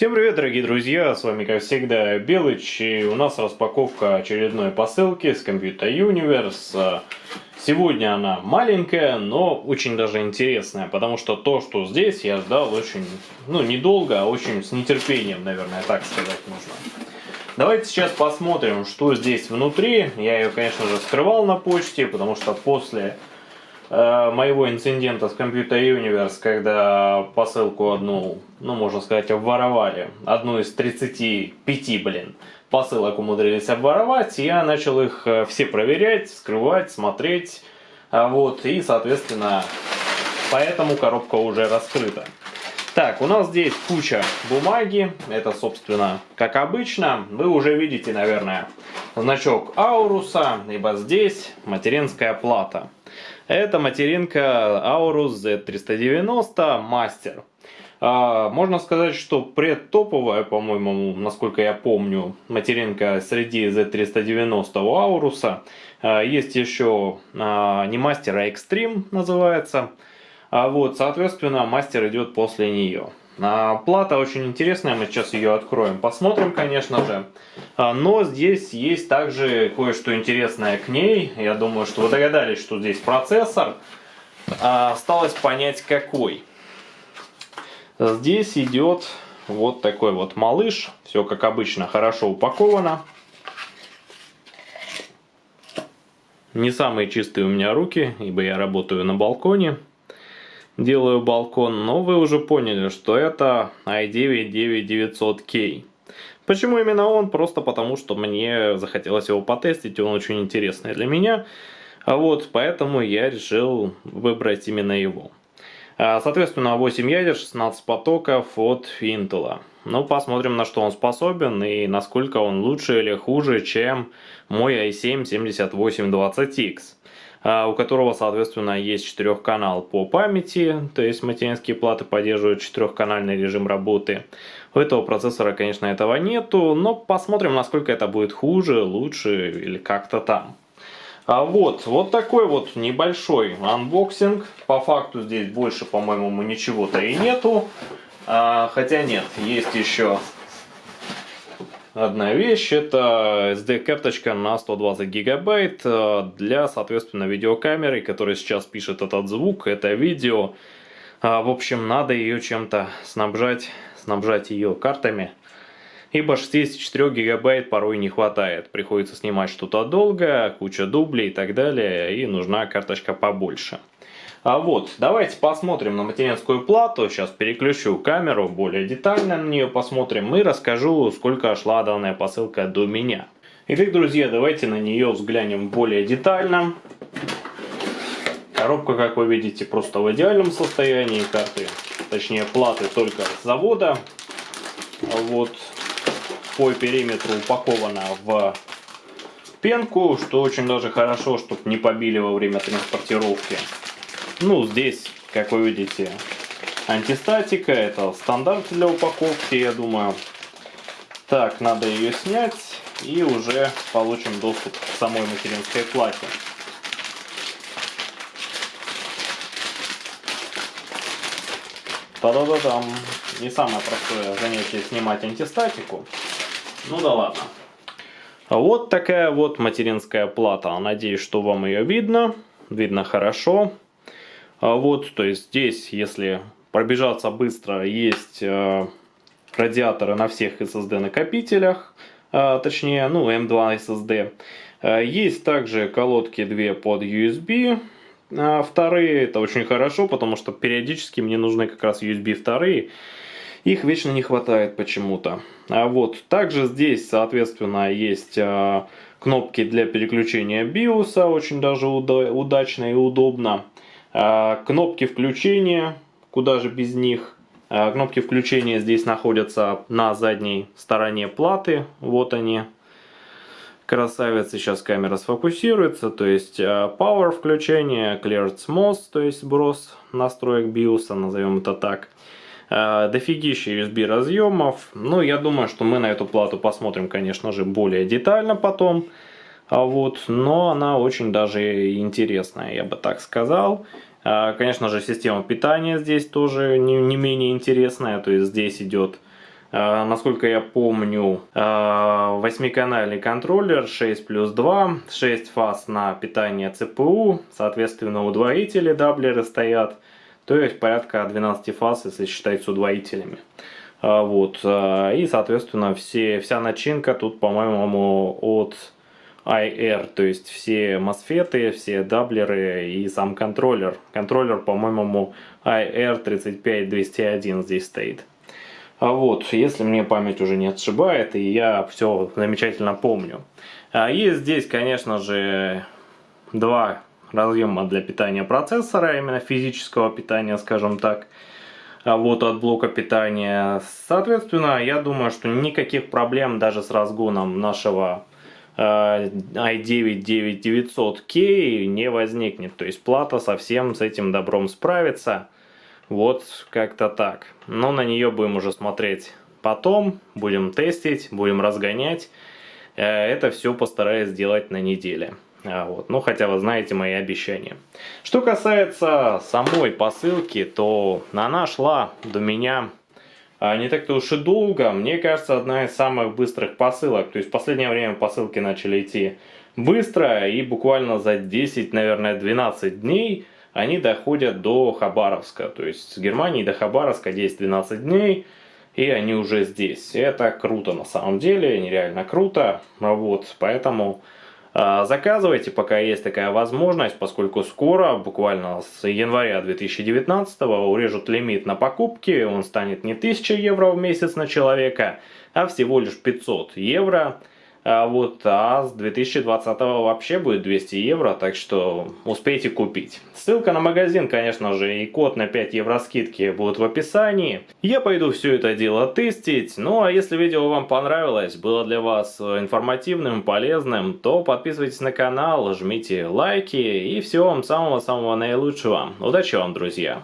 Всем привет, дорогие друзья, с вами, как всегда, Белыч, и у нас распаковка очередной посылки с Computer Universe. Сегодня она маленькая, но очень даже интересная, потому что то, что здесь, я ждал очень, ну, недолго, а очень с нетерпением, наверное, так сказать нужно. Давайте сейчас посмотрим, что здесь внутри. Я ее, конечно же, скрывал на почте, потому что после моего инцидента с Computer Universe, когда посылку одну, ну можно сказать, обворовали, одну из 35, блин, посылок умудрились обворовать, я начал их э, все проверять, скрывать, смотреть, а вот, и, соответственно, поэтому коробка уже раскрыта. Так, у нас здесь куча бумаги, это, собственно, как обычно, вы уже видите, наверное, значок Ауруса, ибо здесь материнская плата. Это материнка Aorus Z390 Master. Можно сказать, что предтоповая, по-моему, насколько я помню, материнка среди Z390 у Ауруса. А, есть еще а, не мастер, а Extreme называется. А вот, соответственно, мастер идет после нее. А, плата очень интересная, мы сейчас ее откроем, посмотрим, конечно же. А, но здесь есть также кое-что интересное к ней. Я думаю, что вы догадались, что здесь процессор. Осталось понять, какой. Здесь идет вот такой вот малыш. Все, как обычно, хорошо упаковано. Не самые чистые у меня руки, ибо я работаю на балконе делаю балкон, но вы уже поняли, что это i9-9900K. Почему именно он? Просто потому, что мне захотелось его потестить, он очень интересный для меня. А вот, поэтому я решил выбрать именно его. А, соответственно, 8 ядер, 16 потоков от Intel. Ну, посмотрим, на что он способен и насколько он лучше или хуже, чем мой i7-7820X. А, у которого, соответственно, есть четырехканал по памяти, то есть материнские платы поддерживают четырехканальный режим работы. У этого процессора, конечно, этого нету, но посмотрим, насколько это будет хуже, лучше или как-то там. А вот, вот такой вот небольшой анбоксинг. По факту здесь больше, по-моему, ничего-то и нету. А, хотя нет, есть еще одна вещь. Это SD-карточка на 120 гигабайт э, для, соответственно, видеокамеры, которая сейчас пишет этот звук, это видео. А, в общем, надо ее чем-то снабжать, снабжать ее картами. Ибо 64 гигабайт порой не хватает. Приходится снимать что-то долго, куча дублей и так далее. И нужна карточка побольше. А вот, давайте посмотрим на материнскую плату. Сейчас переключу камеру, более детально на нее посмотрим и расскажу, сколько шла данная посылка до меня. Итак, друзья, давайте на нее взглянем более детально. Коробка, как вы видите, просто в идеальном состоянии. Карты, точнее платы только с завода. Вот по периметру упакована в пенку, что очень даже хорошо, чтобы не побили во время транспортировки. Ну, здесь, как вы видите, антистатика. Это стандарт для упаковки, я думаю. Так, надо ее снять и уже получим доступ к самой материнской плате. Та-да-да-дам. Не самое простое занятие снимать антистатику. Ну да ладно. Вот такая вот материнская плата. Надеюсь, что вам ее видно. Видно хорошо. А вот, то есть здесь, если пробежаться быстро, есть э, радиаторы на всех SSD накопителях, э, точнее, ну, M2 SSD. Э, есть также колодки две под USB, вторые, это очень хорошо, потому что периодически мне нужны как раз USB вторые, их вечно не хватает почему-то. А вот, также здесь, соответственно, есть кнопки для переключения BIOS, очень даже удачно и удобно. А, кнопки включения, куда же без них. А, кнопки включения здесь находятся на задней стороне платы. Вот они. Красавица, сейчас камера сфокусируется. То есть а, Power включение, Cleared Smooth, то есть сброс настроек BIOS, назовем это так. Дофигища USB разъемов. Ну, я думаю, что мы на эту плату посмотрим, конечно же, более детально потом. А вот, но она очень даже интересная, я бы так сказал. А, конечно же, система питания здесь тоже не, не менее интересная. То есть здесь идет э, насколько я помню, восьмиканальный контроллер 6 плюс 2, 6 фаз на питание ЦПУ, соответственно удвоители даблеры стоят, то есть порядка 12 фаз, если считать с удвоителями. Вот, и соответственно все, вся начинка тут, по-моему, от IR, то есть все мосфеты, все даблеры и сам контроллер. Контроллер, по-моему, IR35201 здесь стоит. А вот, если мне память уже не отшибает, и я все замечательно помню. А есть здесь, конечно же, два разъема для питания процессора, именно физического питания, скажем так. А вот от блока питания. Соответственно, я думаю, что никаких проблем даже с разгоном нашего i9-9900K не возникнет. То есть плата совсем с этим добром справится. Вот как-то так. Но на нее будем уже смотреть потом. Будем тестить, будем разгонять. Э, это все постараюсь сделать на неделе. А вот. Ну, хотя вы знаете мои обещания. Что касается самой посылки, то она шла до меня не так-то уж и долго. Мне кажется, одна из самых быстрых посылок. То есть в последнее время посылки начали идти быстро, и буквально за 10, наверное, 12 дней они доходят до Хабаровска. То есть с Германии до Хабаровска 10-12 дней, и они уже здесь. Это круто на самом деле, нереально круто. Вот, поэтому а, заказывайте, пока есть такая возможность, поскольку скоро, буквально с января 2019 урежут лимит на покупки, он станет не 1000 евро в месяц на человека, а всего лишь 500 евро. А вот, а с 2020 вообще будет 200 евро, так что успейте купить. Ссылка на магазин, конечно же, и код на 5 евро скидки будут в описании. Я пойду все это дело тестить. Ну а если видео вам понравилось, было для вас информативным, полезным, то подписывайтесь на канал, жмите лайки и всего вам самого-самого наилучшего. Удачи вам, друзья!